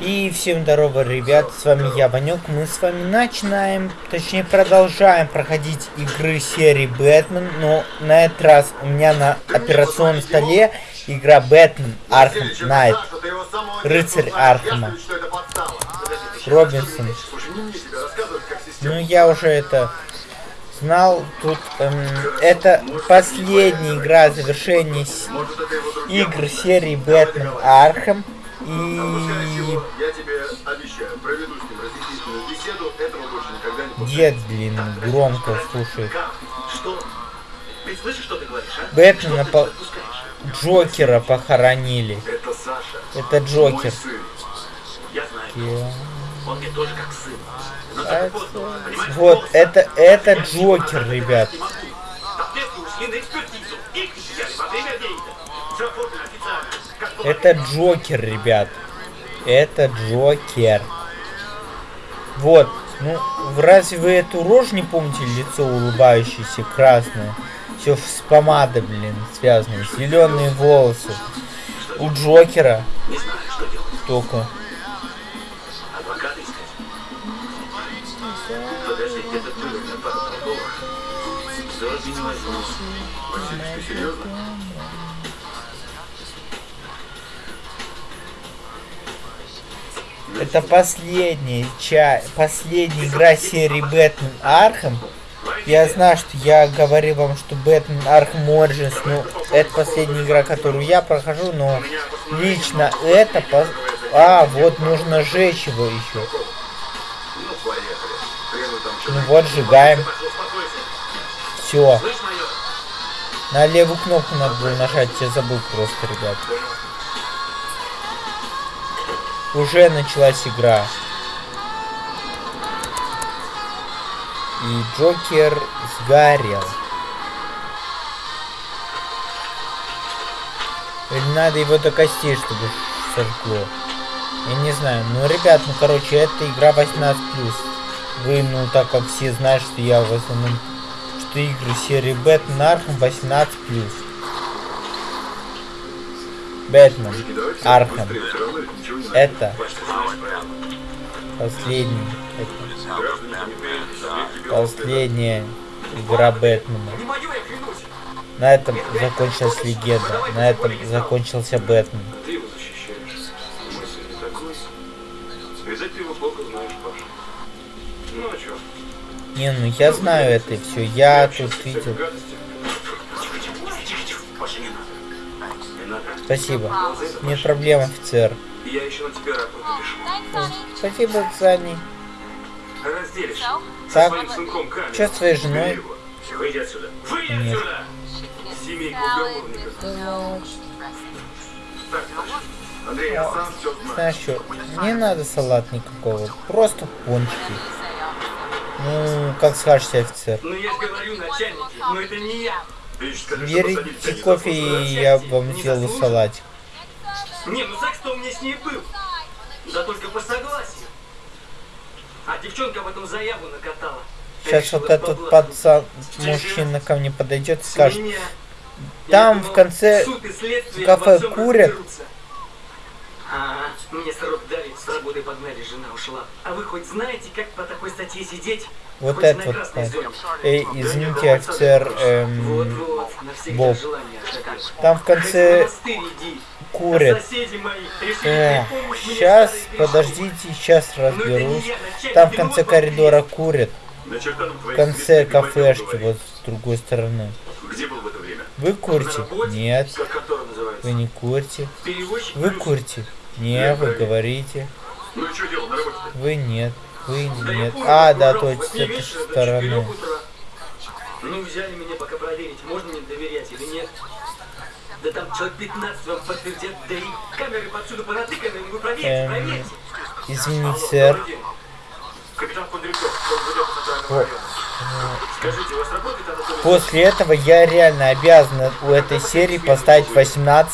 И всем здорово, ребят, с вами я, Ванек. Мы с вами начинаем, точнее продолжаем проходить игры серии Бэтмен, но на этот раз у меня на операционном столе игра Batman Arkham Knight. Рыцарь Архама. Робинсон. Ну я уже это знал. Тут эм, это последняя игра завершения игр серии Бэтмен Архам. И... Я тебе обещаю, проведу с ним разъяснительную беседу, этого больше никогда не Дед, блин, громко слушает. Что? Ты слышишь, что ты говоришь, а? Бэтмена по... Джокера похоронили. Это Саша. Это Джокер. Я знаю. Он мне тоже как сын. Это... Вот, это, это Джокер, ребят. Это Джокер, ребят. Это Джокер. Вот. Ну, разве вы эту рожь не помните? Лицо улыбающееся, красное. Все с помадой, блин, связано. Зеленые волосы. У Джокера. Только. Это последняя часть, последняя игра серии Бэтмен Архам. Я знаю, что я говорил вам, что Бэтмен Архам Origins, ну, это последняя игра, которую я прохожу, но лично это... По... А, вот нужно сжечь его еще. Ну вот, сжигаем. Все. На левую кнопку надо было нажать, я забыл просто, ребят. Уже началась игра. И Джокер сгорел. Или надо его до костей, чтобы сожгло. Я не знаю. Ну, ребят, ну, короче, это игра 18+. Вы, ну, так как все знают, что я в основном... Что игры серии Бэтмен Архам 18+. Бэтмен Архам это последний. Это последняя игра Бэтмена. На этом закончилась легенда. На этом закончился Бэтмен. Не, ну я знаю это все. Я тут видел. Спасибо. Нет проблем, офицер. Я еще на тебя рапорт напишу. Спасибо, Сани. Разделишь. Так, что с твоей женой? Выйди отсюда. Выйди Нет. отсюда! Семейка уголовников. Андрей, я сам все знаю. Знаешь что, не надо салат никакого, просто пончики. Ну, как скажете, офицер. Ну, я же говорю, начальники, но это не я. Берите кофе, и я вам сделаю салатик. Не, ну секс-то у меня с ней был. Да только по согласию. А девчонка потом заяву накатала. Сейчас вот этот пацан, мужчина ко мне подойдет и скажет, там в конце кафе курят. Ага, мне срок дали, с работы погнали, жена ушла. А вы хоть знаете, как по такой статье сидеть? Вот это вот. Эй, извините, офицер эм, Боб. Там в конце курят. Э, сейчас, подождите, сейчас ну, разберусь. Там в конце коридора курят. В конце кафешки, вот с другой стороны. Вы курите? Нет. Вы не курите. Вы курите? Не, вы говорите. Ну вы нет. Вы нет. А, да, точно, с этой стороны. Ну, взяли меня пока проверить, можно мне доверять или нет. Да там человек 15 вам подтвердят, да и камеры повсюду понатыканы, вы проверьте, эм, проверьте. Извините, сэр. Капитан После этого я реально обязан у этой серии поставить 18+.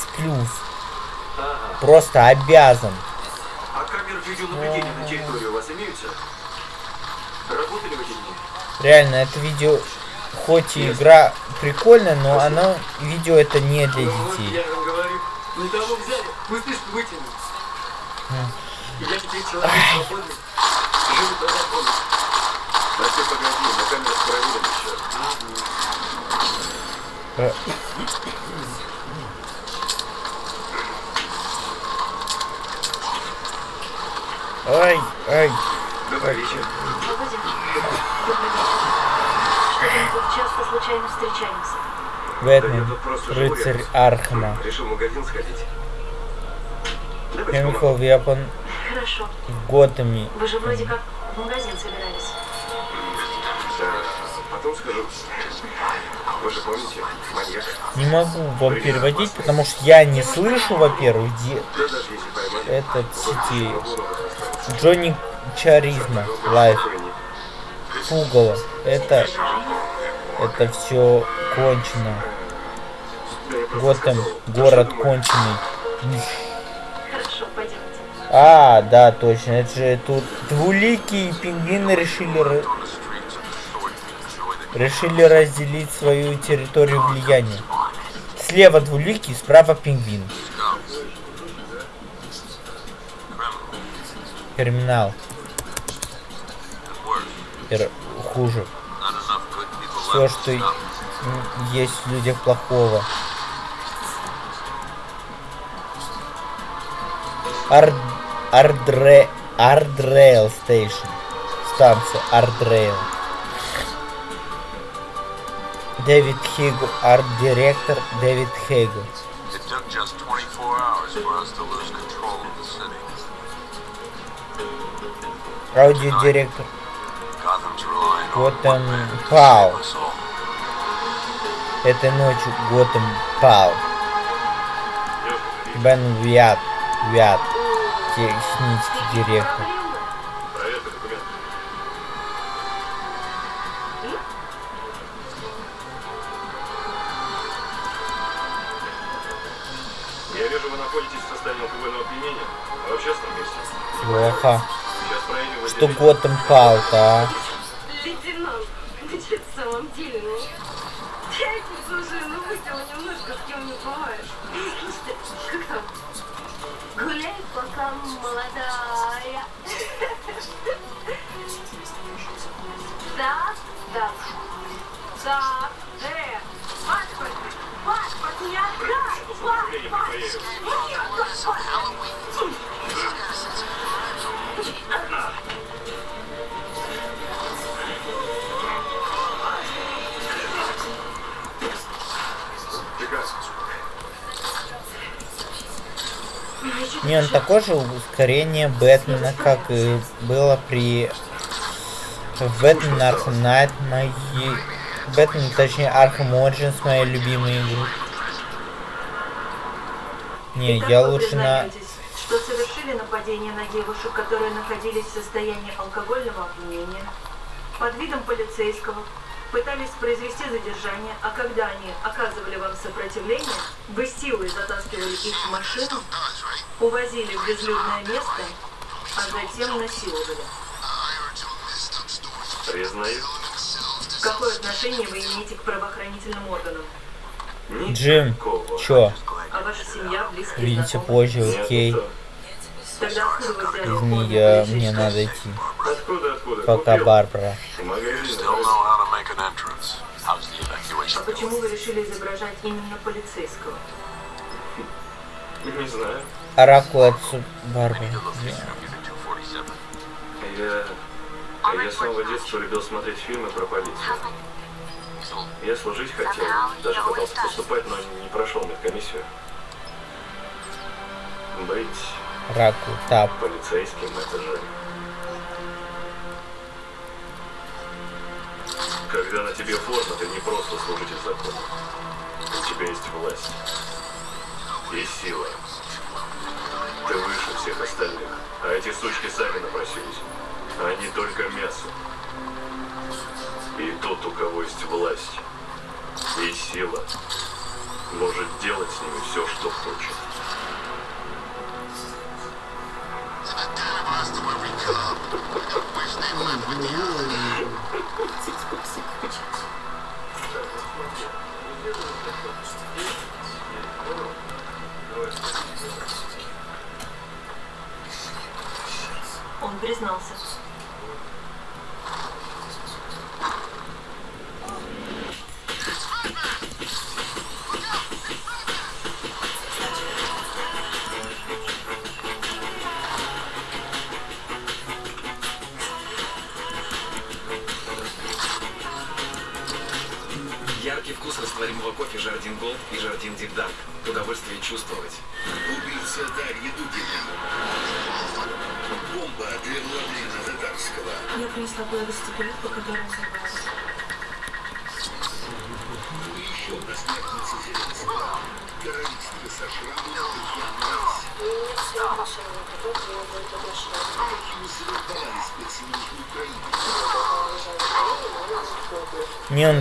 Просто обязан. А камеры видеонаблюдения на территории у вас имеются? Работали в эти дни? Реально, это видео, хоть и игра прикольная, но оно, видео это не для детей. Я теперь человек свободный. Живу по закону. А ты погоди, на камерах проверим еще. Ай, ай. Добрый вечер. Часто случайно встречаемся? Да Бэтмен, живу, рыцарь я Архама. Решил в магазин сходить. Chemical Weapon Хорошо. в Готэме. Вы же вроде как в магазин собирались. Да, потом скажу. Вы же помните, маньяк. Не могу вам переводить, потому что я не слышу, во-первых, где Да этот сети. Джонни Чаризма лайф. Пугало. Это это все кончено. Готэм, сказал, город конченый. А, да, точно. Это же тут двуликие и пингвины решили решили разделить свою территорию влияния. Слева двуликий, справа пингвин. Терминал. Р- хуже. Все, что есть в людях плохого. Ар... Ардре... Ардрейл station. Станция Ардрейл. Дэвид Хигл, арт-директор Дэвид Хейгл. It took just 24 hours for us to lose control Аудиодиректор Готэм Пау. Этой ночью Готэм пал. Бен Виат. Виат. Технический директор. Я вижу, вы находитесь в состоянии алкогольного опьянения. А в общественном месте. Плохо. Что Готэм пал-то, а? Ну? Ну молодая. Да? Да. Да. Не, он такое же ускорение Бэтмена, как и было при Бэтмен Arkham Knight, мои... Бэтмен, точнее, Arkham Origins, мои любимые игры. Не, Итак, я лучше на... что совершили нападение на девушек, которые находились в состоянии алкогольного опьянения, под видом полицейского, пытались произвести задержание, а когда они оказывали вам сопротивление, вы силой затаскивали их в машину, увозили в безлюдное место, а затем насиловали. Признаю. Какое отношение вы имеете к правоохранительным органам? Джим, чё? А ваша семья, близкие Видите знакомые? позже, окей. это- Тогда откуда вы взяли Извини, я... мне надо идти. Откуда, откуда? Пока. Барбара. В А evacuation почему вы решили изображать именно полицейского? Не знаю. Оракул от 247. Я... Я с самого детства любил смотреть фильмы про полицию. Я служить хотел, даже пытался поступать, но не прошел медкомиссию. Быть Оракул, тап. полицейским это же... Когда на тебе форма, ты не просто служитель закона. У тебя есть власть. И сила.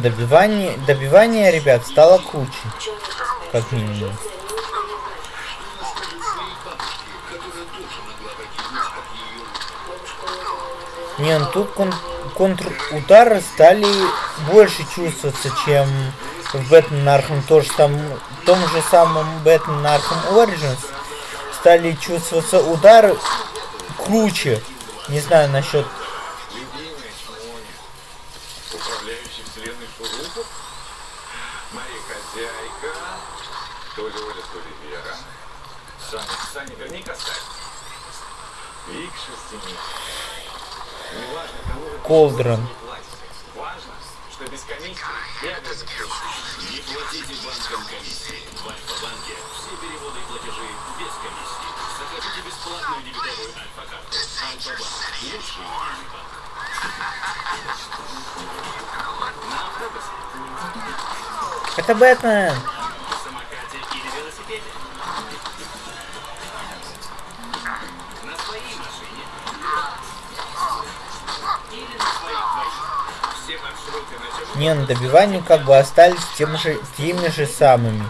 Добивание, добивание, ребят, стало круче. Как минимум. Не, ну тут кон контрудары стали больше чувствоваться, чем в Бэтмен Arkham. То же сам, в том же самом Бэтмен Arkham Origins стали чувствоваться удары круче. Не знаю насчет... автобусе, Это Бэтмен! На Не, ну добивания как бы остались тем же, теми же самыми.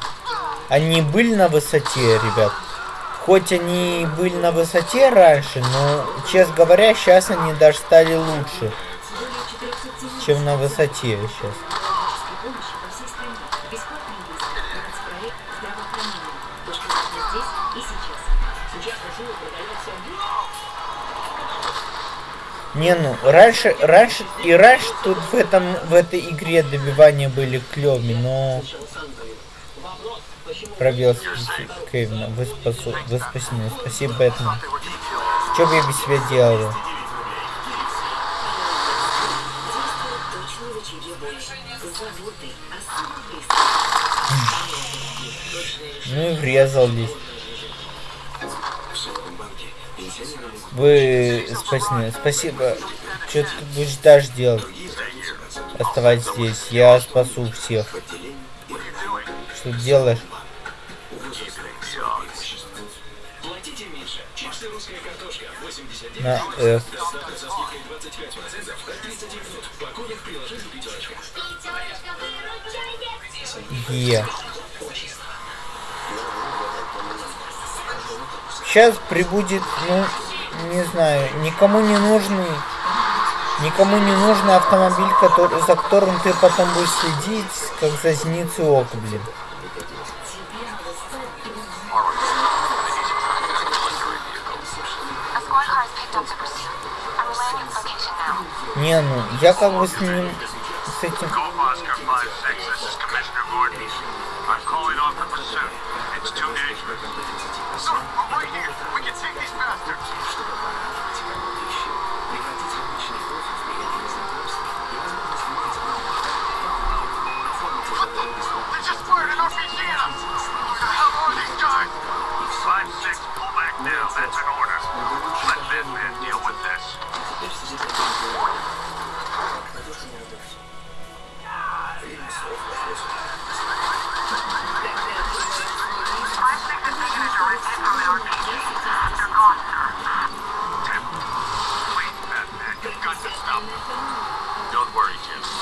Они были на высоте, ребят. Хоть они были на высоте раньше, но, честно говоря, сейчас они даже стали лучше, чем на высоте сейчас. Не, ну, раньше, раньше, и раньше тут в этом, в этой игре добивания были клевыми, но... Пробел Кевина, вы, спасу, вы спасены, спасибо, Бэтмен. Что бы я без себя близких. Ну и врезал здесь. Вы спасены, спасибо. Что ты будешь дальше делать? Оставайтесь здесь, я спасу всех. Что ты делаешь? Платите меньше. Чипсы русская картошка 89 На F. Доставка со скидкой 25% в 39 минут. Покупок в приложении «Пятерочка». Е. Сейчас прибудет, ну, не знаю, никому не нужный, никому не нужный автомобиль, который, за которым ты потом будешь следить, как за зеницей ока, блин. Не, ну, я как бы с ним, с этим,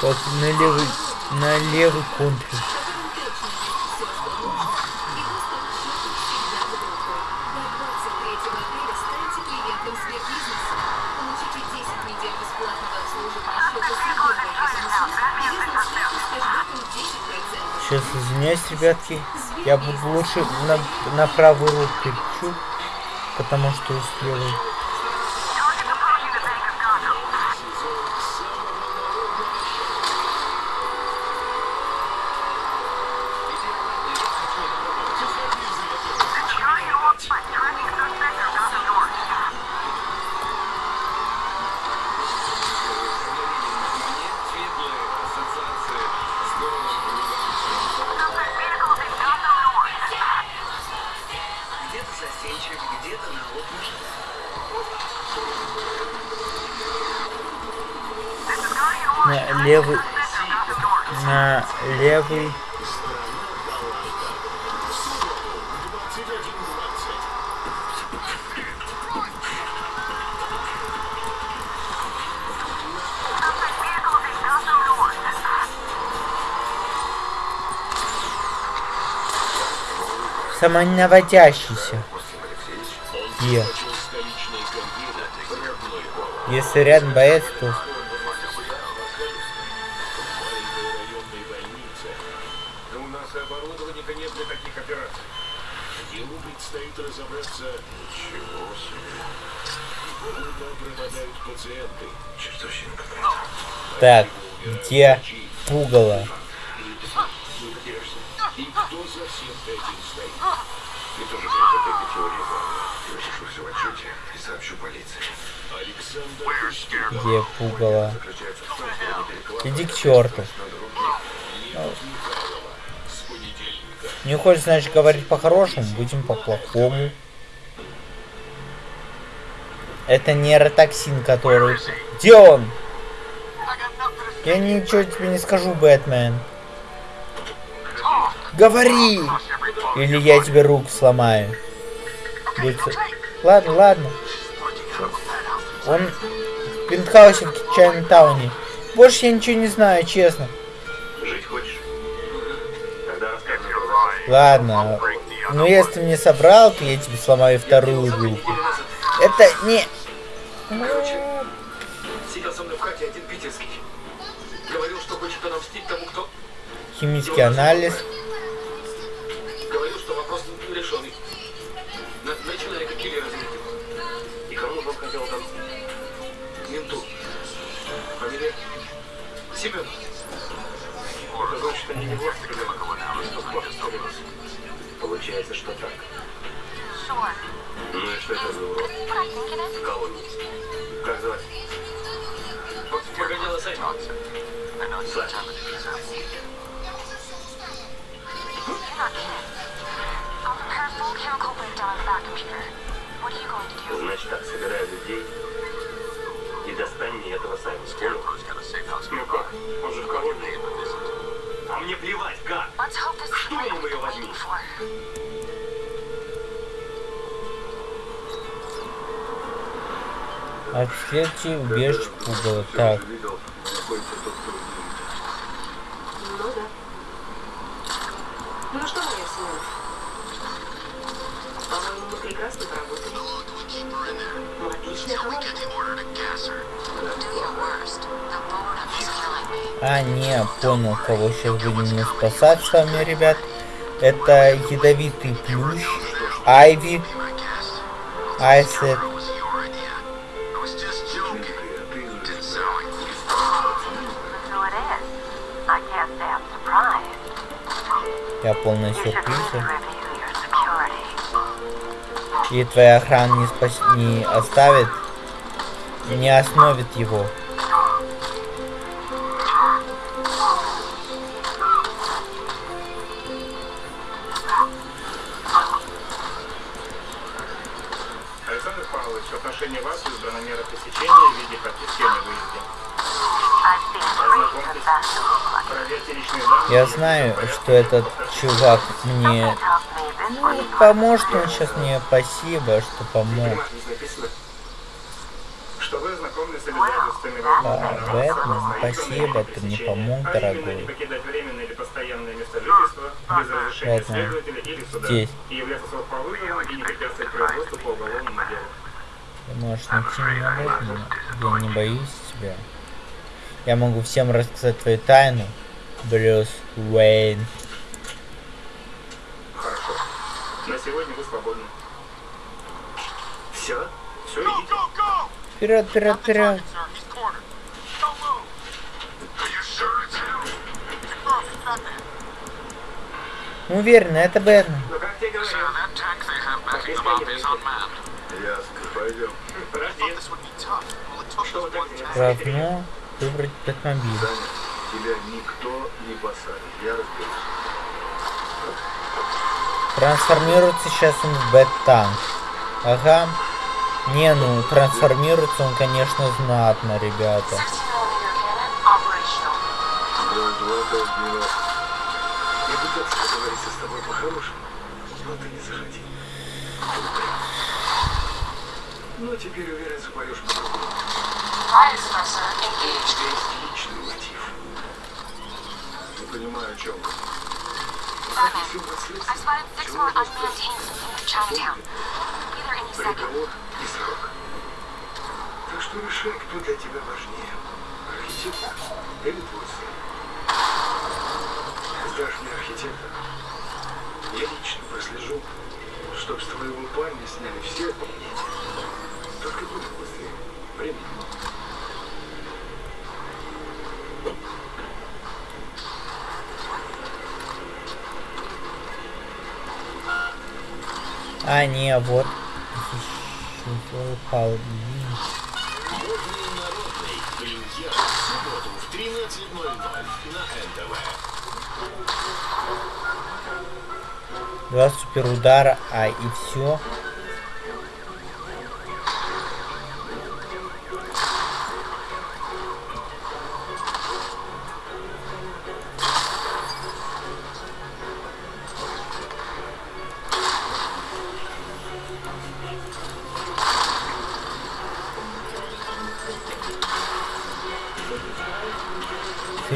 любым банком. Если с кэшбэком 10%. Сейчас извиняюсь, ребятки, я буду лучше на, на правую руку перечу, потому что с. Самонаводящийся. Е. Если рядом боец, то... У нас и пугало? Иди к черту. понедельника. Не хочешь, значит, говорить по-хорошему, будем по-плохому. Это нейротоксин, который... Где он? Я ничего тебе не скажу, Бэтмен. Говори! Или я тебе руку сломаю. Ладно, ладно. Он пентхаусе в Чайнтауне. Больше я ничего не знаю, честно. Жить хочешь? Тогда рассказывай. Ладно. Но если ты мне собрал, то я тебе сломаю вторую руку. Это не... Сидел со мной в хате один питерский. Говорил, что хочет отомстить тому, кто... Химический анализ. Семен. Это значит, они не власть Получается, что так. Ну и что это за урод? Кого? Как звать? Вот погоняла Саня. Саша. Значит так, собирай людей и достань мне этого Саймона. Понял? Ну как? Он же в колонии. А мне плевать, как? Штурмом ее возьми. Отследьте убежище пугало. Так, Ну да. Ну что, моя Семен? По-моему, мы прекрасно поработали. Мы отличная команда. А не, понял, кого сейчас будем спасать с вами, ребят. Это ядовитый плющ, Айви, Айсет. Я полный сюрприза. И твоя охрана не, спас... не оставит, не остановит его. Я знаю, что этот чувак мне ну, поможет он сейчас мне. Спасибо, что помог. Здесь написано, что вы ознакомились с обязательствами А, Бэтмен, спасибо, ты мне помог, дорогой. Бэтмен, здесь. Ты можешь найти меня Бэтмена. Я не боюсь тебя. Я могу всем рассказать твою тайну, Брюс Уэйн. Хорошо. На сегодня вы свободны. Все? Все, идите. Вперед, вперед, вперед. Уверен, это Бэтмен. Ну как тебе говорил? Ясно, пойдем. Равно выбрать Бэтмобиль. Посадит. Я разберусь. Трансформируется сейчас он в Бэт-танк. Ага. Не, ну, трансформируется он, конечно, знатно, ребята. Золотой гнилот. Я пытался договориться с тобой по-хорошему, но ты не захотел. Ну, теперь уверен, запоешь по-другому. Fire suppressor engaged. There any second. Приговор и срок. Так что решай, кто для тебя важнее. Архитектор или твой сын. Сдашь мне архитектора. Я лично прослежу, чтоб с твоего парня сняли все обвинения. Только будет быстрее. Времени мало. А, не, вот. Упал. Модный народный. Премьера в субботу в 13.00 на НТВ. Два супер удара, а и все.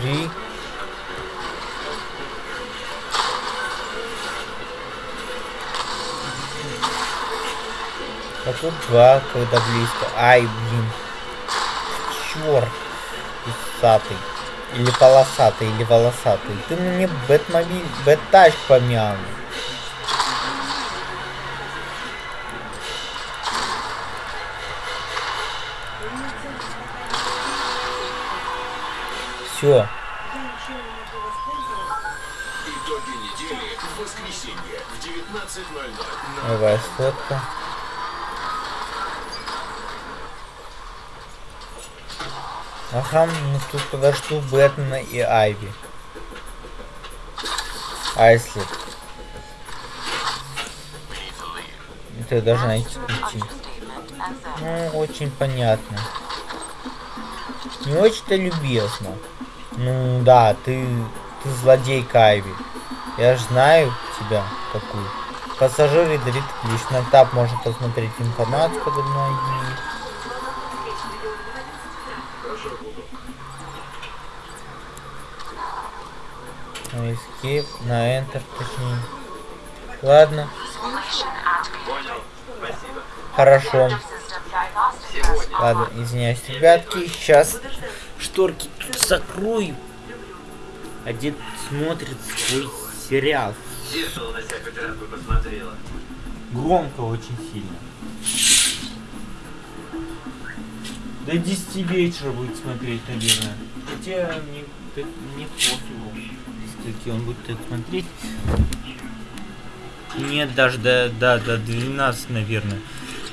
Три. А тут два, когда близко. Ай, блин. Черт. Усатый. Или полосатый, или волосатый. Ты мне Бэтмобиль, Бэттач помял. Все. Итоги недели в воскресенье в 19.00 на Давай сфотка. Ага, ну тут подожду Бэтмена и Айви. А если... Ты должна идти. идти. Ну, очень понятно. Не очень-то любезно. Ну да, ты, ты злодейка Айви. Я ж знаю тебя такую. Пассажир ядовит ключ. На тап можно посмотреть информацию подо мной. На на enter точнее. Ладно, хорошо. Ладно, извиняюсь, ребятки, сейчас шторки А дед смотрит свой сериал. На посмотрела. Громко очень сильно. До 10 вечера будет смотреть, наверное. Хотя мне, так- мне пофигу, скольки он будет так смотреть. Нет, даже до, до, до 12, наверное.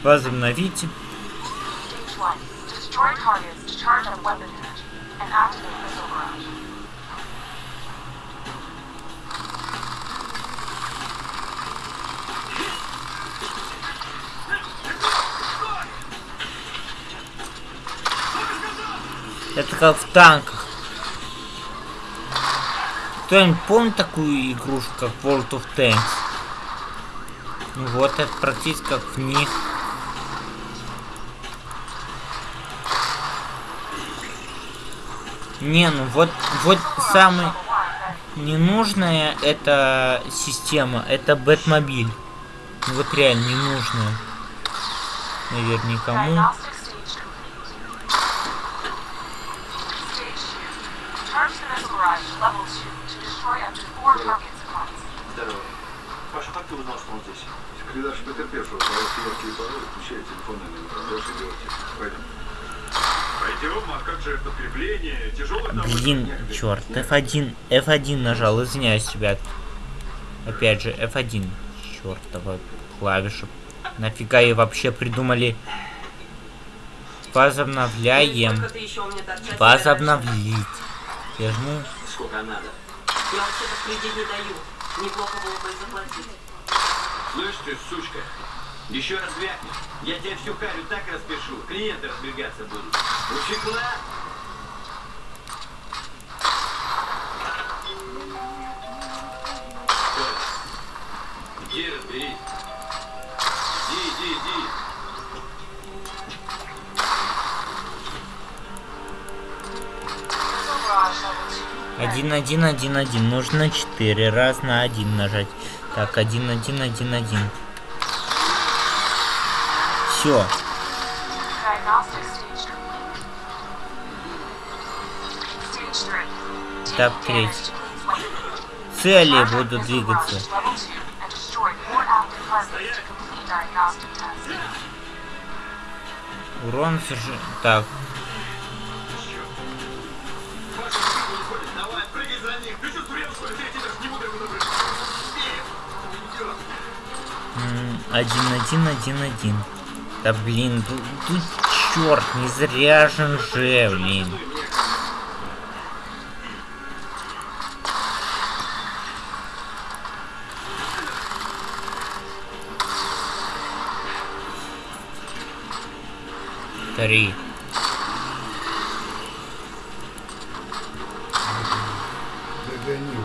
Возобновите. Stage one. Destroy targets to charge up weapon Это как в танках. Кто-нибудь помнит такую игрушку, как World of Tanks? Ну вот, это практически как в них. Не, ну вот, вот самый ненужная эта система, это Бэтмобиль. Ну Вот реально ненужная. Наверное, никому. Здорово. Паша, как ты узнал, что он здесь? Секретарь потерпевшего, пожалуйста, яркие пароли, включай телефонный номер. Дальше делайте. Пойдем. Пойдем, а как же подкрепление? Тяжелый там... Блин, черт, F1, F1 нажал, извиняюсь, ребят. Опять же, F1. Чертова клавиша. Нафига ее вообще придумали? Возобновляем. Возобновить. Я жму. Сколько надо? Я вообще-то кредит не даю. Неплохо было бы заплатить. Слышь ты, сучка, еще раз вякнешь, я тебе всю харю так распишу, клиенты разбегаться будут. Учекла! Иди. Иди, иди, иди. Один, один, один, один. Нужно четыре раз на один нажать. Так, один, один, один, один. Все. Этап третий. Цели будут двигаться. Урон. Так. Его добрать. м, Один, один, один, один. Да блин, тут, тут черт, не заряжен же, блин. Три. Догонил.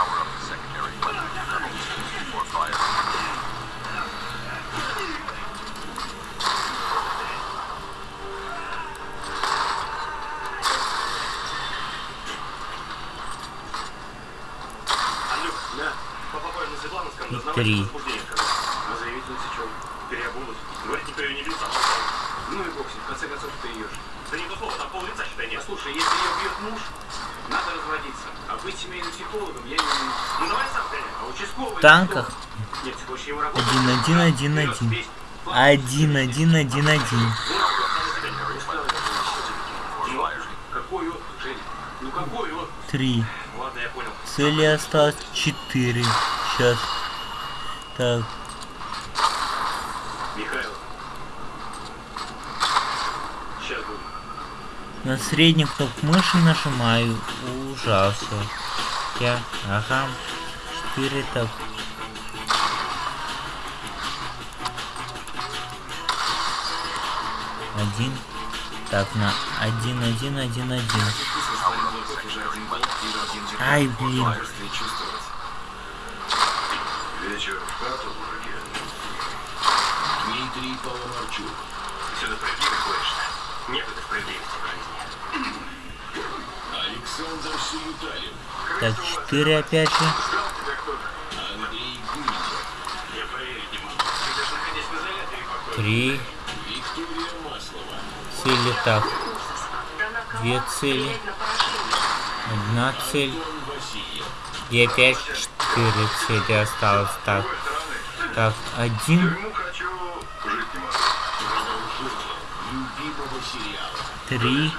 Power up the secondary weapon. Level 2 before fire. Андрюх, да. Папа понял, Светлана сказала, И три. Мы заявитель сечем. Переобулась. Говорит, никто ее не бьет, сам Ну и бог с ним, в конце концов ты ее. Да не то слово, там пол лица, считай, нет. Послушай, если ее бьет муж, надо разводиться. А быть семейным психологом я не умею. Ну давай сам, Женя. А участковый... В танках. кто? Нет, ты хочешь его работать? Один, один, один, один. Один, один, один, один. Три. Цели осталось четыре. Сейчас. Так. На среднюю кнопку мыши нажимаю. Ужасно. Я. Ага. Четыре так. Один. Так, на один, один, один, один. Ай, блин. Вечер. Дмитрий Паламарчук. Сюда справедливость конечно. Некогда справедливости в жизни. Александр Сиюталин. Так, четыре опять же. Андрей Гуничев. Я поверить не могу. Ты даже находясь в изоляторе. Три. Цели так. Две цели. Одна цель. И опять четыре цели осталось. Так. Так, один. Три.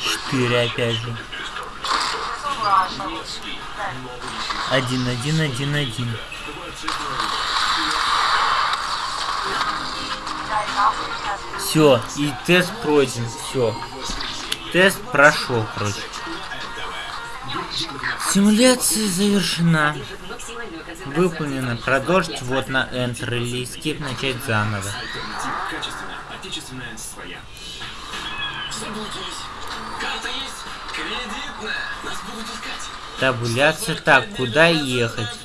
Четыре опять же. Один, один, один, один. Все, и тест пройден. Все. Тест прошел, короче. Симуляция завершена. Выполнено. Продолжить вот на Enter или Escape начать заново. Табуляция. Так, куда ехать?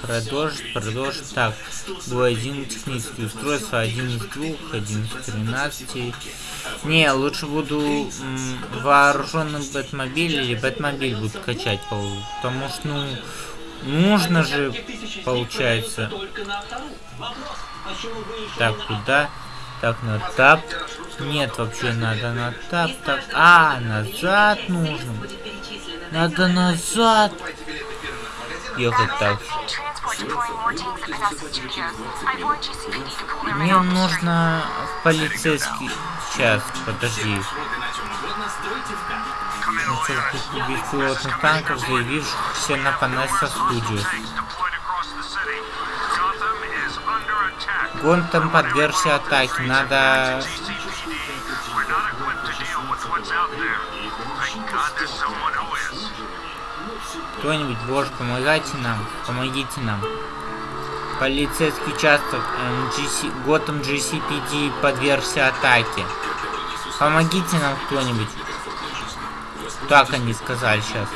Продолжить, продолжить. Так, бой один технический устройство, один из двух, один из тринадцати. Не, лучше буду вооруженным Бэтмобиль или Бэтмобиль буду качать, потому что, ну, нужно же, получается. Так, куда? Так, на тап. Нет, вообще надо на тап, так. А, назад нужно. Надо назад. Ехать так. Мне нужно в полицейский... Сейчас, подожди. Вот и на чем угодно стройте в кадр. Начал беспилотных танков, заявившихся на Панесса студию. Гонтом подвергся атаке, надо... Кто-нибудь, боже, помогайте нам, помогите нам. Полицейский участок эм, GC... Готэм GCPD подвергся атаке. Помогите нам кто-нибудь. Так они сказали сейчас.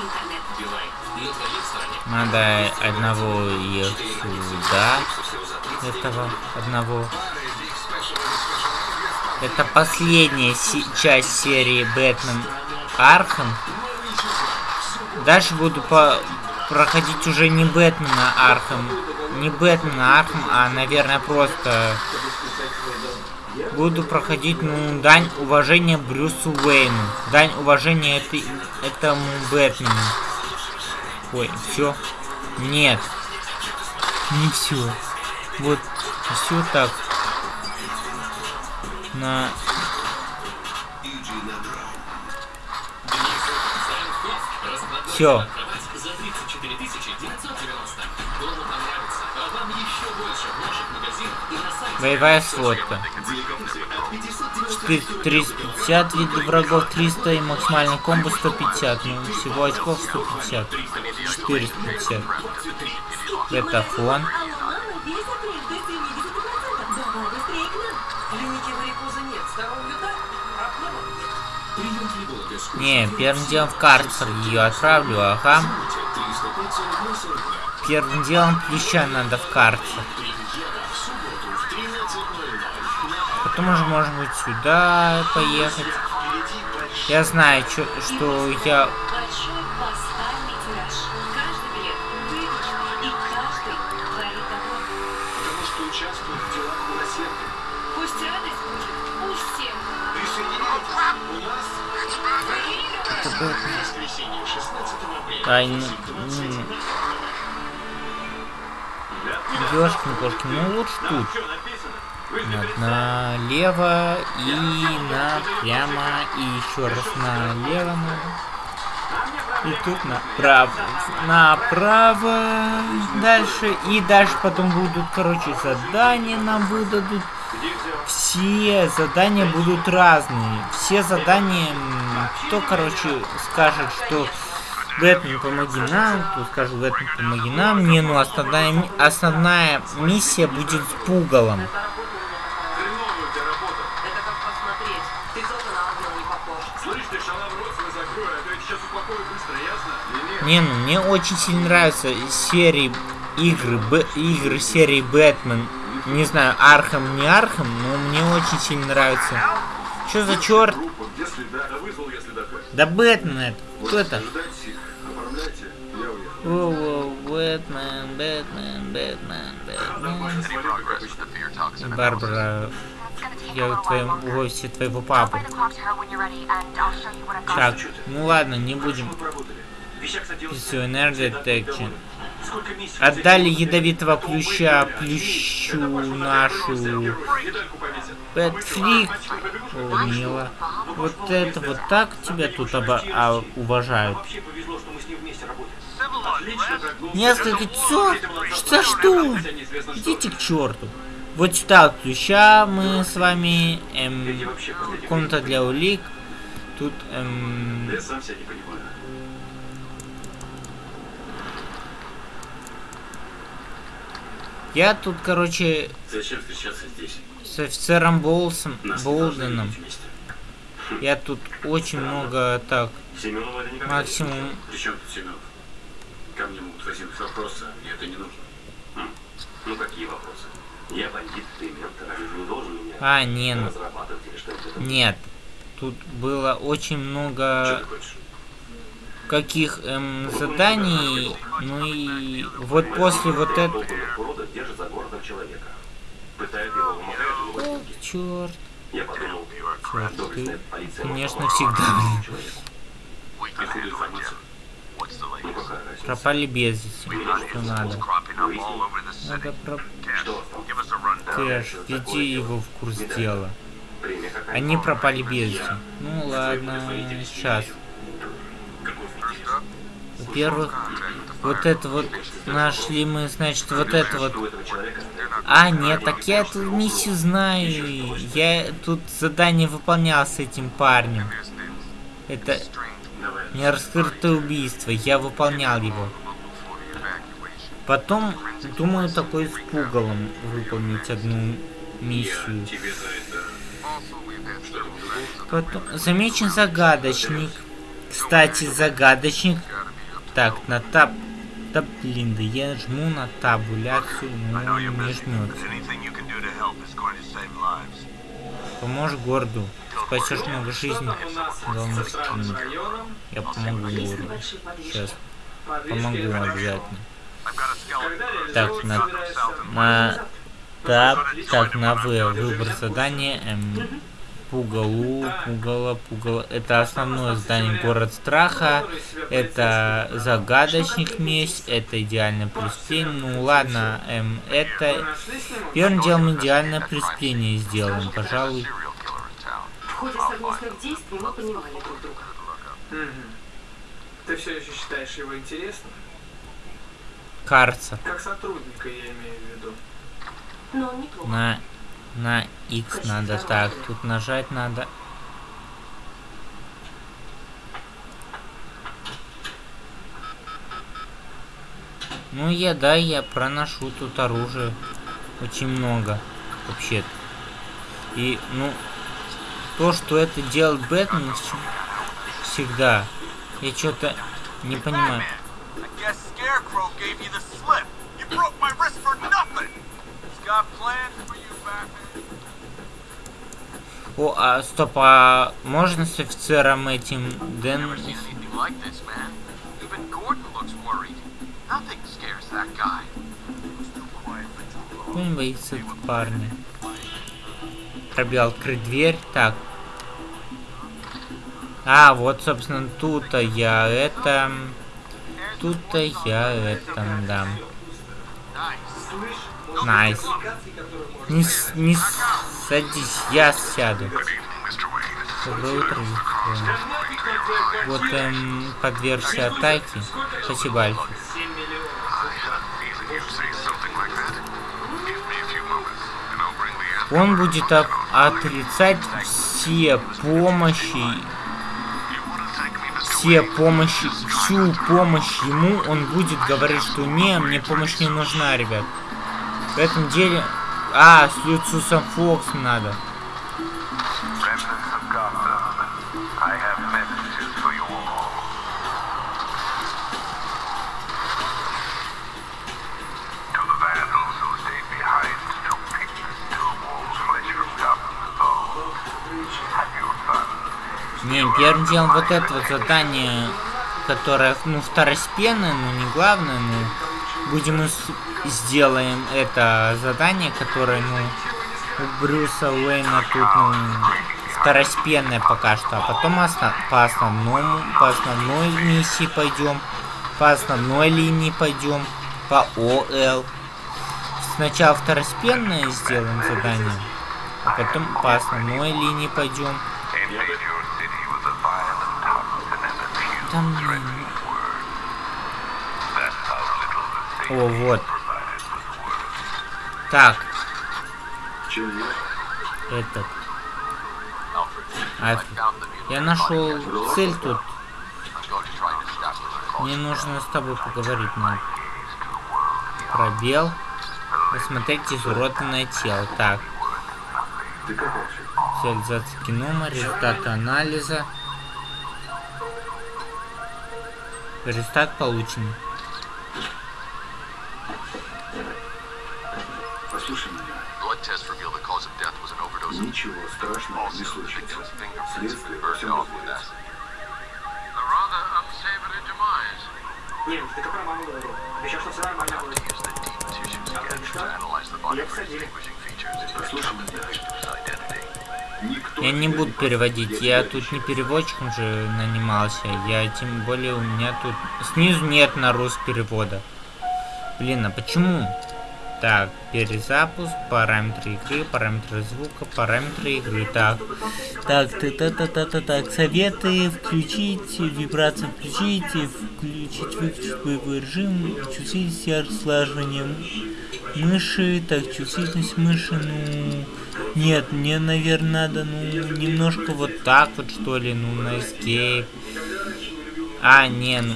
Интернет. Билайн, на твоей стороне. Надо одного ехать сюда. Этого одного. Это последняя часть серии Бэтмен Архам. Дальше буду по проходить уже не Бэтмена Архам. Не Бэтмена Архам, а, наверное, просто буду проходить, ну, дань уважения Брюсу Уэйну. Дань уважения этой, этому Бэтмену. Ой, все. Нет. Не все. Вот, все так. На... сайте. Боевая сводка. 350 видов врагов 300 и максимальный комбо 150. Ну, всего очков 150. 450. Это фон. Не, первым делом в карцер ее отправлю, ага. 305 42. Первым делом плюща надо в карцер. Премьера в субботу в 13.00. Потом уже можно будет сюда поехать. Я знаю, чё- что я... апреля. Ай, ну... м. Ёшкин-кошкин, ну лучше тут. На- Налево и напрямо, и еще раз налево надо. И тут направо. Направо. Дальше. И дальше потом будут, короче, задания нам выдадут. Все задания будут разные. Все задания, кто, короче, скажет, что Бэтмен, помоги нам, кто скажет, Бэтмен, помоги нам. Не, ну основная, основная миссия будет с пугалом. Не ну мне очень сильно нравятся серии игры, Б, игры серии Бэтмен. Не знаю, Архам, не Архам, но мне очень сильно нравится. Что за черт? Да Бэтмен это. Кто это? Воу-воу, Бэтмен, Бэтмен, Бэтмен, Бэтмен. Барбара, я в твоем в офисе твоего папы. Так, ну ладно, не будем. Все, энергия detection. Отдали ядовитого плюща плющу нашу. Пэтфрик. О, мило. Вот это вот так тебя тут оба- а, уважают. Несколько часов? Что что? Идите к черту. Вот сюда плюща мы с вами. Эм, комната для улик. Тут эм, Я сам себя не понимаю. я тут, короче, Зачем встречаться здесь? с офицером Болсом, Болденом. Я тут очень много так. Максимум. не слышал. При чем тут Семенов? Ко мне могут возникнуть вопросы, а мне это не нужно. Хм. Ну какие вопросы? Я бандит, ты ментор, а ты не должен меня А, не, ну, разрабатывать или что-нибудь. нет. Тут было очень много каких эм, заданий. Ну и вот после вот этого. О, черт. Я подумал, Черт, добрый ты, конечно, всегда, блин. Пропали без вести. Что надо? Надо про... Кэш, веди его в курс дела. Они пропали без вести. Ну ладно, сейчас. Во-первых, вот это вот нашли мы, значит, вот это вот. А, нет, так я эту миссию знаю. Я тут задание выполнял с этим парнем. Это не раскрытое убийство, я выполнял его. Потом, думаю, такой с пугалом выполнить одну миссию. Потом, замечен загадочник. Кстати, загадочник. Так, на таб... Да блин, да я жму на табуляцию, но не жмется. Поможешь городу. Спасешь много жизней. Главное. Я помогу городу. Сейчас. Помогу обязательно. Так, на... На... Таб, так, на В. Выбор задания. Эм, Пугалу, Пугало, Пугало. Это основное здание Город Страха. Это Загадочник Месть. Это Идеальное преступление. Ну ладно, эм, это... Первым делом Идеальное преступление сделаем, пожалуй. В ходе совместных действий мы понимали друг друга. Ты все еще считаешь его интересным? Карца. Как сотрудника, я имею в виду. Но он неплохо. На... На X надо. Так, тут нажать надо. Ну я, да, я проношу тут оружие. Очень много. Вообще-то. И, ну, то, что это делает Бэтмен вс- всегда, я что-то не понимаю. I guess Scarecrow gave you the slip. You broke my wrist for nothing. О, а стоп, а можно с офицером этим Дэн... Не боится этого парня? Пробел открыть дверь. Так. А, вот, собственно, тут-то я это... Тут-то я это, да. Nice. Не, с- не садись, я сяду. Доброе утро. Вот эм, подвергся атаке. Спасибо, Альфа. Он будет от- отрицать все помощи, все помощи, всю помощь ему. Он будет говорить, что не, мне помощь не нужна, ребят. В этом деле... А, с Люциусом Фокс надо. Не, первым делом вот это вот задание, которое, ну, второстепенное, но не главное, ну, будем сделаем это задание, которое, ну, у Брюса Уэйна тут, ну, второстепенное пока что, а потом осно- по основному, по основной миссии пойдем, по основной линии пойдем, по ОЛ. Сначала второстепенное сделаем задание, а потом по основной линии пойдем. О, вот. Так, этот. Альфред. Я нашел цель тут. Мне нужно с тобой поговорить надо. Пробел. Рассмотреть изуродованное тело. Так. Реализация генома, результаты анализа. Результат получен. Я не буду переводить. Я тут не переводчиком же нанимался. Я тем более у меня тут снизу нет на рус перевода. Блин, а почему? Так, перезапуск, параметры игры, параметры звука, параметры игры. Так, так, та та та та та так, советы включить, вибрации включить, включить, выключить боевой режим, чувствительность яркость слаживания мыши, так, чувствительность мыши, ну... Нет, мне, наверное, надо, ну, немножко вот так вот, что ли, ну, на escape. А, не, ну,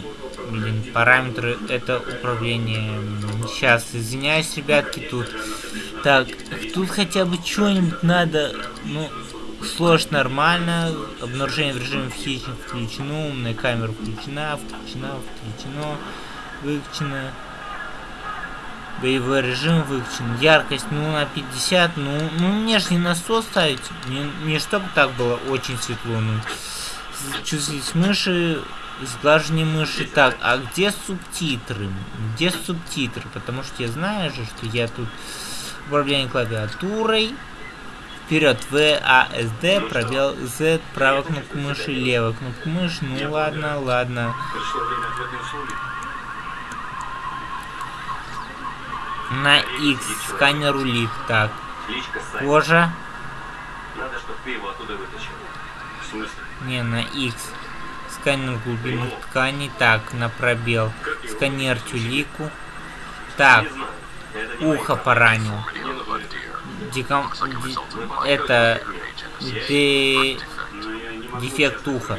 блин, параметры, это управление. Сейчас, извиняюсь, ребятки, тут. Так, тут хотя бы что-нибудь надо, ну, сложь нормально, обнаружение в режиме хищник включено, умная камера включена, включена, включено, выключено. Боевой режим выключен. Яркость, ну, на 50. Ну, ну мне же не на 100 ставить. Не, не чтобы так было очень светло. Ну, чувствительность мыши, сглаживание мыши. Так, а где субтитры? Где субтитры? Потому что я знаю же, что я тут управление клавиатурой. Вперед, В, А, С, Д, пробел, Z, правая кнопка мыши, левая кнопка мыши. Ну ладно, ладно. На X сканер улик. Так. Кожа. Надо, чтобы ты его оттуда вытащил. В смысле? Не, на X. Сканер глубины ткани. Так, на пробел. Сканер тюлику. Так. Ухо поранил. Деком... Ди... Это... Де... Дефект уха.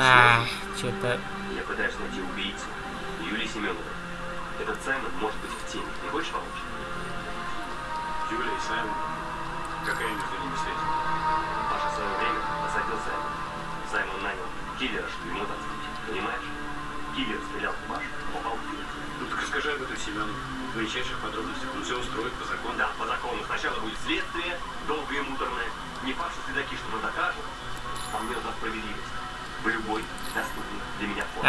А, что-то... Я пытаюсь найти убийцу. Юлии Семеновой. Этот Саймон может быть в теме. Не хочешь помочь? Юлия и Саймон? Какая между ними связь? Паша в свое время посадил Саймона. Саймон нанял киллера, чтобы ему отомстить. Понимаешь? Киллер стрелял в Пашу, попал в фильм. Ну так расскажи об этом Семену. В величайших подробностях. Он все устроит по закону. Да,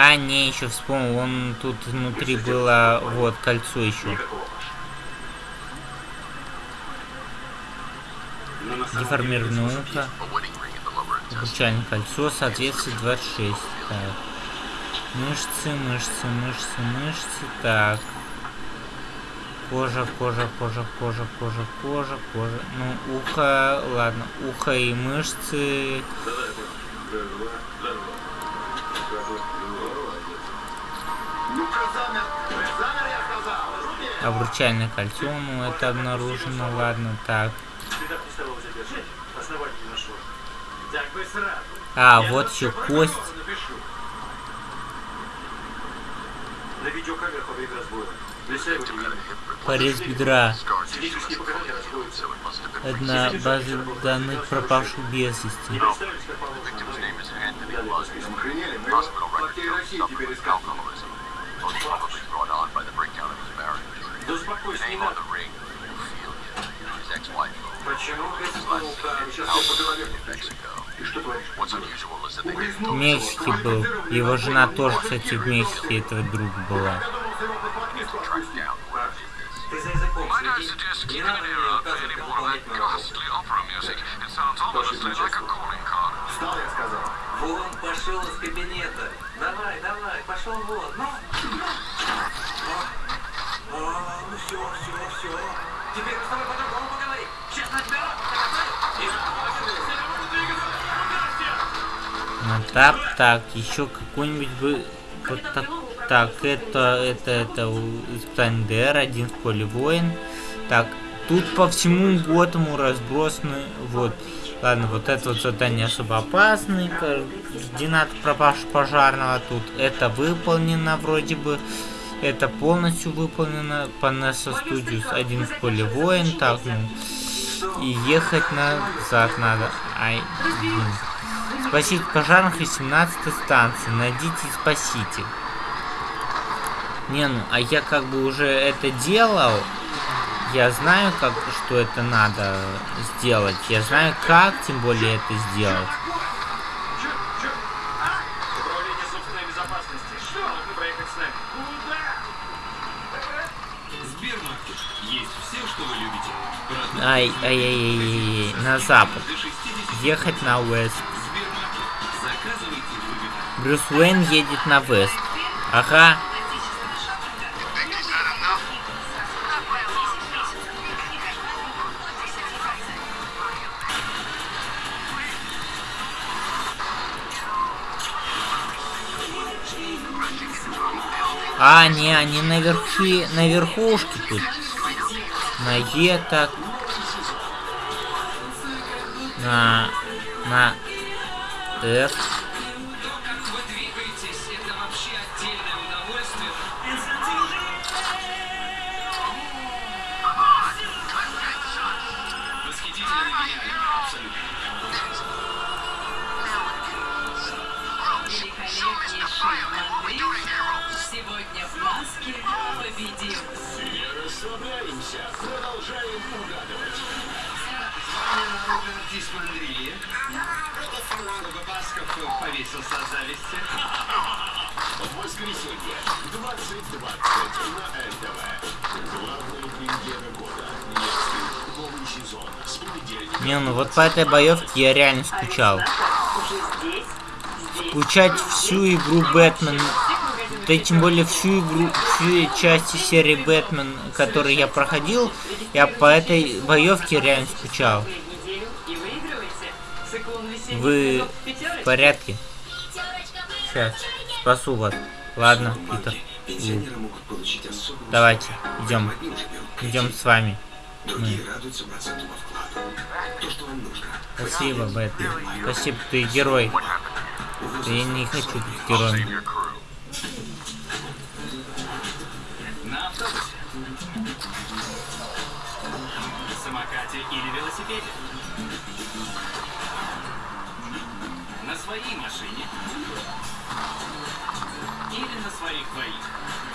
А, не, еще вспомнил, он тут внутри было, вот, кольцо еще. Деформированное деле, ухо. Обручальное кольцо, соответствие 26. Так. Мышцы, мышцы, мышцы, мышцы. Так. Кожа, кожа, кожа, кожа, кожа, кожа, кожа. Ну, ухо, ладно, ухо и мышцы. Обручальное кольцо, ну это обнаружено, ладно, так. А, вот еще кость. Порез бедра. Одна база данных пропавших без вести. Не представились, как положено. Далее по списку. Охренели? Мы его по всей России теперь искать. Да успокойся, не надо. Почему ты снул там? Сейчас я по голове постучу. И что творишь? В Мексике был. Его жена тоже, кстати, в Мексике этого друга была. Вон пошел из кабинета. Давай, давай, пошел вон. Ну. А, ну все, все, все. Теперь мы с тобой по-другому поговорим. Сейчас на тебя Ну, так, так, еще какой-нибудь бы... Вот так, так, это, это, это испытание ДР, один в поле воин. Так, тут по всему Готэму разбросаны, вот. Ладно, вот это вот задание особо опасный, координат пропавшего пожарного тут. Это выполнено вроде бы. Это полностью выполнено по Nessa Studios. Один в поле воин, так, ну. И ехать назад надо. Ай, блин. Спасите пожарных 18 станции. Найдите и спасите. Не, ну, а я как бы уже это делал. Я знаю, как, что это надо сделать. Я знаю, как, тем более, это сделать. Управление собственной безопасности. Что? Нужно проехать с нами. Сбермаркет. Есть все, что вы любите. Продукты Ай, ай, ай, ай, ай, ай, на запад. до 60 Ехать на уэст. Брюс Уэйн едет на Вест. Ага. А, не, они наверху, на верхушке тут. На Е так. На... На... F. Роберт Дисмандрия. Чтобы Басков повесился от зависти. Воскресенье, 20.20 на НТВ. Главная премьера года. Невский новый сезон. С понедельника. Не, ну вот по этой боевке я реально скучал. Скучать всю игру Бэтмен. Да и тем более всю игру, всю части серии Бэтмен, которую я проходил, я по этой боевке реально скучал. Вы в порядке? Сейчас, спасу вас. Ладно, Питер. Давайте, идем. Идем с вами. Другие радуются процентному вкладу. То, что вам нужно. Спасибо, Бэтмен. Спасибо, ты герой. Да я не хочу быть героем. На автобусе. На самокате или велосипеде. Своей машине. Или на своих двоих.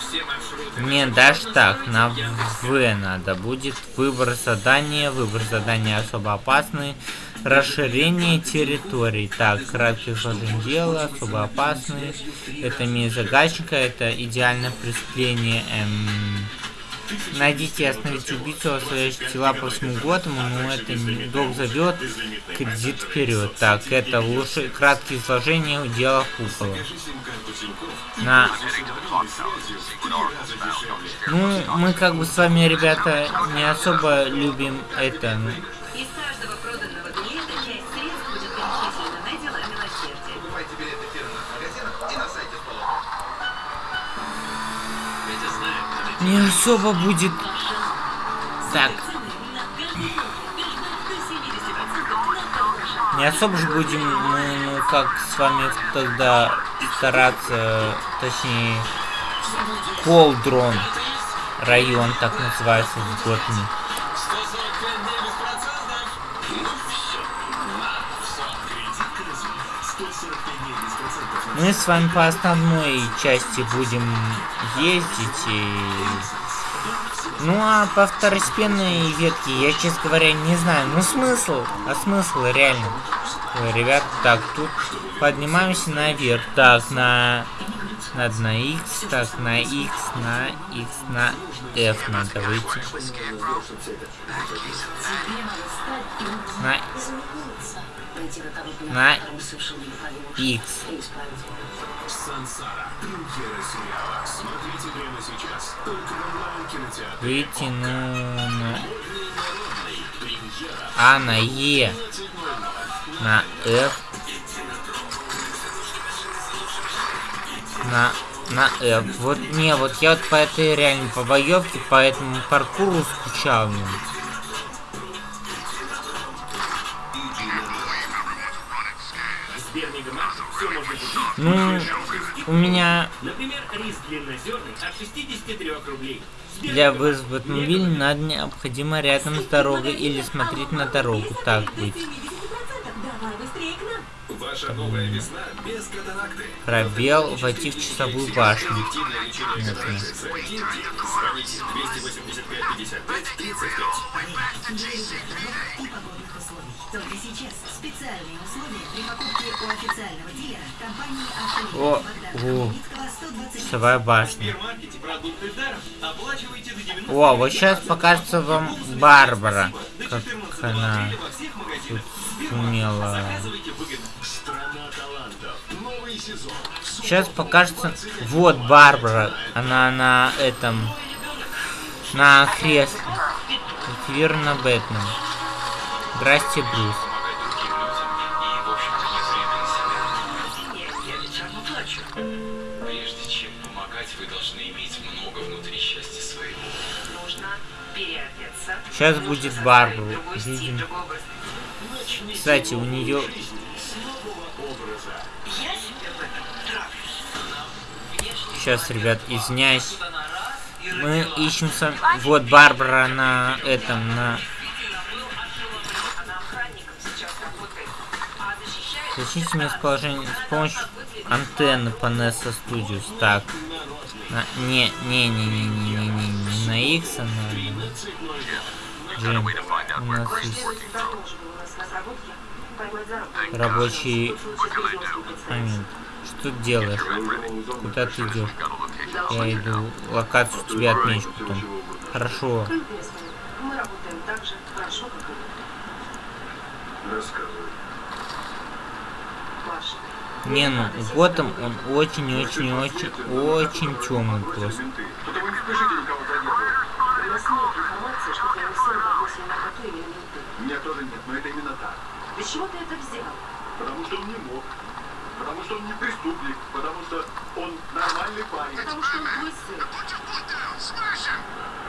Все маршруты... Мне даже так, на В надо будет выбор задания, выбор задания особо опасные, расширение территорий. Так, краткое изложение дела, особо опасные, это месть загадчика, это идеальное преступление, эм, Найдите и остановите убийцу, оставляющих тела по всему Готэму, но это док зовет, кредит вперед. Так, это лучше краткие изложения дела Купола. На... Ну, мы как бы с вами, ребята, не особо любим это. Не особо будет... Так, не особо же будем мы, ну, как с вами тогда стараться, точнее, Колдрон район так называется в Готэме. Мы с вами по основной части будем ездить и... Ну а по второстепенной ветке я, честно говоря, не знаю. Ну смысл? А смысл реально? Ребят, так, тут поднимаемся наверх. Так, на... Надо на X, так, на X, на X, на F надо выйти. На... На X. Выйти, ну... На... А, на Е. На F. На... На F. Вот не, вот я вот по этой реально по боевке, по этому паркуру скучал. ну. Можно купить. Ну, у меня Например, рис длиннозерный от 63 рублей. для вызова автомобиля надо необходимо рядом с дорогой или смотреть на дорогу. Так быть. Давай быстрее к нам. Ваша новая весна без катаракты. Пробел войти в часовую башню. Эффективное лечение Нет, катаракты нет. за один день. Звоните 285 55 35. и погодных условий. Только сейчас специальные условия при покупке у официального дилера компании О, о, Богдана Хмельницкого 120 часовая башня. супермаркете продукты даром. Оплачивайте до 90 О, вот сейчас покажется вам Барбара, как она тут сумела. Сейчас покажется... Вот Барбара. Она на этом... На кресле. Активирована Бэтмен. Здрасте, Брюс. Я ведь оплачу. Прежде чем помогать, вы должны иметь много внутри счастья своего. Нужно переодеться. Сейчас будет Барбару. Видим. Кстати, у нее... Сейчас, ребят, извиняюсь. Мы ищем сам... Вот Барбара на этом, на... Защитите местоположение с помощью антенны NESO Studios. Так. На... Не, не, не, не, не, не, не, не на X, а на... Джим, у нас есть рабочий момент. Ты делаешь? Куда ты идешь? Я иду. Локацию тебе отмечу потом. Хорошо. Мы работаем так же хорошо, как и вы. Рассказывай. Маша. Не, ну, Готэм, он очень-очень-очень, очень темный просто. Меня тоже нет, но это именно так. Из чего ты это взял? Потому что он не мог. Потому что он не преступник. Потому что он нормальный парень. Потому что он твой сын.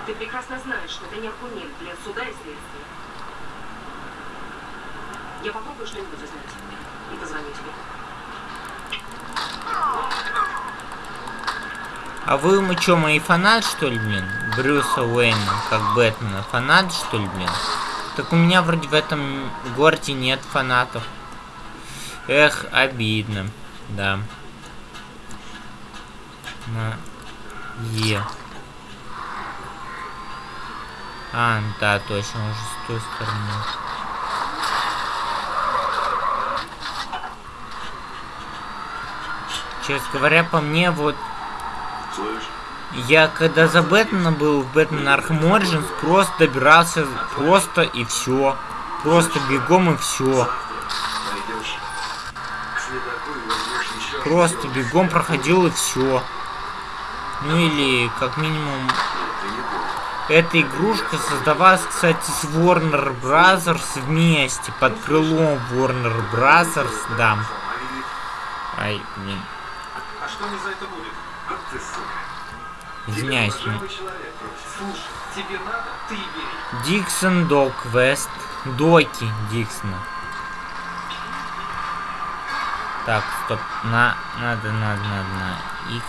Ты прекрасно знаешь, что это не аргумент для суда и следствия. Я попробую что-нибудь узнать. И позвоню тебе. А вы, мы чё, мои фанат, что ли, блин? Брюса Уэйна, как Бэтмена. Фанат, что ли, блин? Так у меня вроде в этом городе нет фанатов. Эх, обидно. Да. На Е. А, да, точно, уже с той стороны. Честно говоря, по мне, вот Слышь, я когда за Бэтмена был в Бэтмен Origins, просто добирался просто и все. Просто бегом и все. Просто бегом проходил и все. Ну или как минимум эта игрушка создавалась, кстати, с Warner Brothers вместе, под крылом Warner Brothers, да. Ай, блин, А что мне за это будет? Вот ты, сука. извиняюсь. ну. Живой человек. Слушай, тебе надо, ты и бери. Диксон Док Вест. Доки Диксона. Так, стоп. На, надо, надо, надо, на X.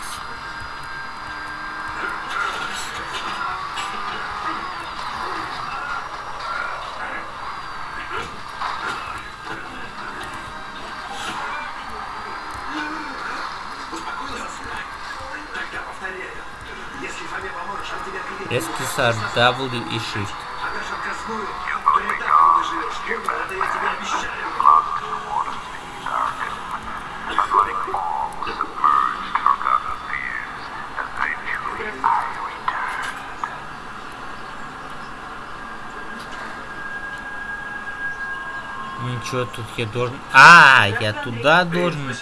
Перед... SPSR W и Shift. А даже отказную, то и так не доживешь. Понял? Это я тебе обещаю. Ничего, тут я должен... А, я туда должен...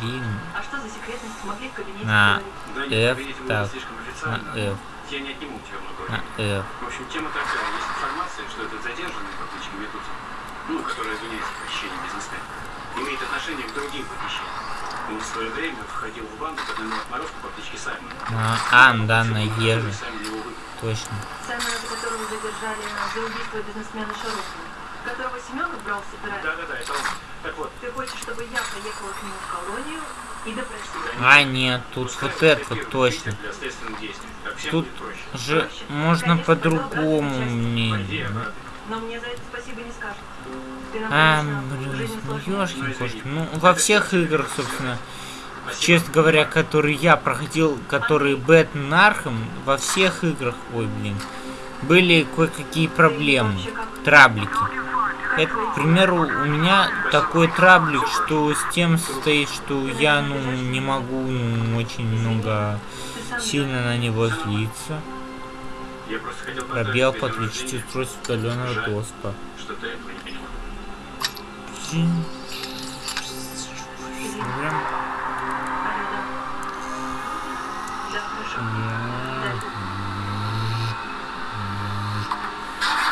Блин. А что за секретность? Могли в кабинете На F, так, на официально. F, Я не отниму тебя много на. F. В общем, тема такая. Есть информация, что этот задержанный по кличке Метуза, ну, который извиняется в похищении бизнесмена, имеет отношение к другим похищениям. Он в свое время входил в банду к одному отморозку по кличке Саймон. На А, да, на Е же. Точно. Саймона, которого задержали за убийство бизнесмена Шарухина, которого Семенов брал собирать. Да-да-да, это он. Так вот, Ты хочешь, чтобы я поехала к нему в колонию и допросила? А, нет, тут вот это вот точно. Тут будет проще. же можно по-другому, блин. Но мне за это спасибо не скажут. А, блин, жизни ну. Ну, во всех играх, собственно, честно говоря, которые я проходил, которые Бэтмен Архам, во всех играх, ой, блин, были кое-какие проблемы, траблики. Это, к примеру, у меня такой траблик, что с тем состоит, что я, ну, не могу ну, очень много сильно на него злиться. Пробел подключить устройство удаленного доска.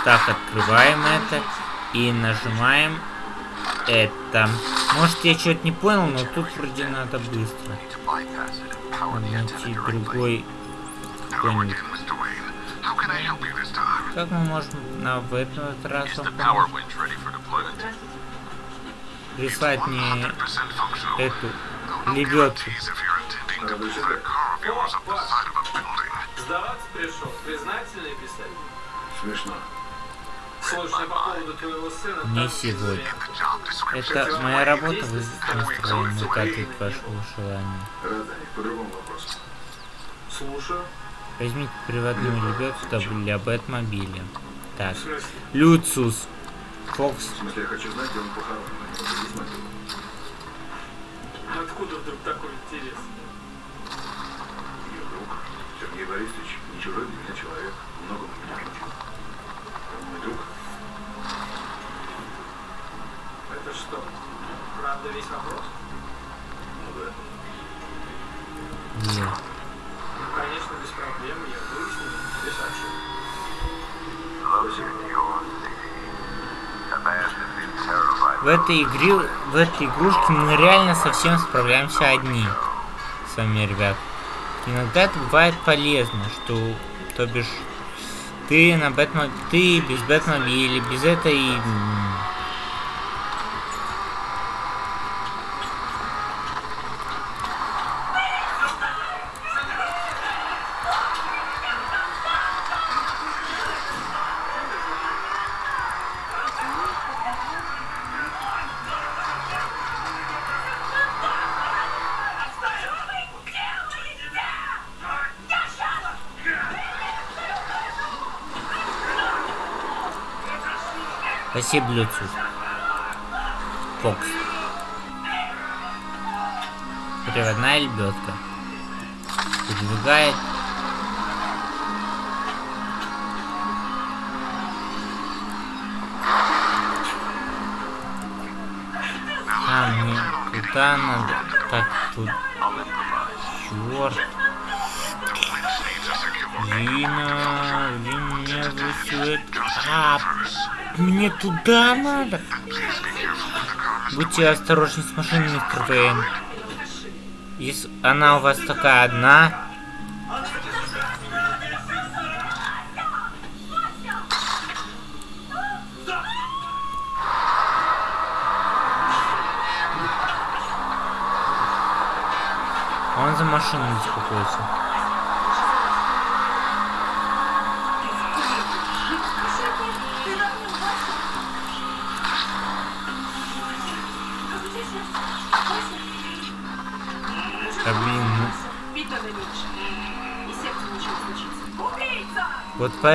Так, открываем это и нажимаем это. Может я что-то не понял, но тут вроде надо быстро. Найти другой какой-нибудь. Как мы можем на в этот раз прислать мне эту лебедку? Сдаваться пришел, признательный писать. Смешно. Слушай, по поводу твоего сына... Не сегодня. Это моя работа, вы настроены выкатывать ваши желания. По другому вопросу. Слушаю. Возьмите приводную лебедку для Бэтмобиля. Так. Люциус. Фокс. В смысле, я хочу знать, где он похоронен. Откуда вдруг такой интерес? Ее друг, Сергей Борисович, не чужой для меня человек. Многому меня научил. Он мой друг. Это что? Правда весь вопрос? Ну да. Ну. В этой игре, в этой игрушке мы реально совсем справляемся одни. С вами, ребят. Иногда это бывает полезно, что, то бишь, ты на Бэтмо... ты без Бэтмобиля, без этой... Спасибо, Люциус. Фокс. Приводная лебедка. Выдвигает. А, мне туда надо. Так, тут... Черт. Лина, Лина, меня высует. А, мне туда надо. Будьте осторожны с машиной, мистер Вейн. Если она у вас такая одна.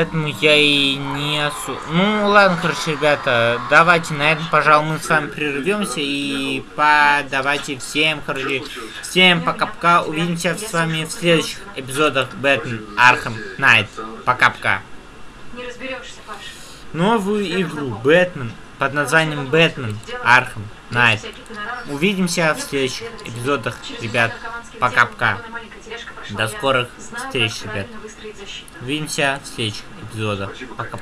Поэтому я и не осу... Ну, ладно, короче, ребята, давайте на этом, пожалуй, мы с вами прервемся и по... давайте всем, короче, всем пока-пока. Увидимся с вами в следующих эпизодах Бэтмен Arkham Knight. Пока-пока. Новую игру Бэтмен под названием Бэтмен Arkham Knight. Увидимся в следующих эпизодах, ребят. Пока-пока. До скорых встреч, ребят. Увидимся в следующих эпизодах. Пока.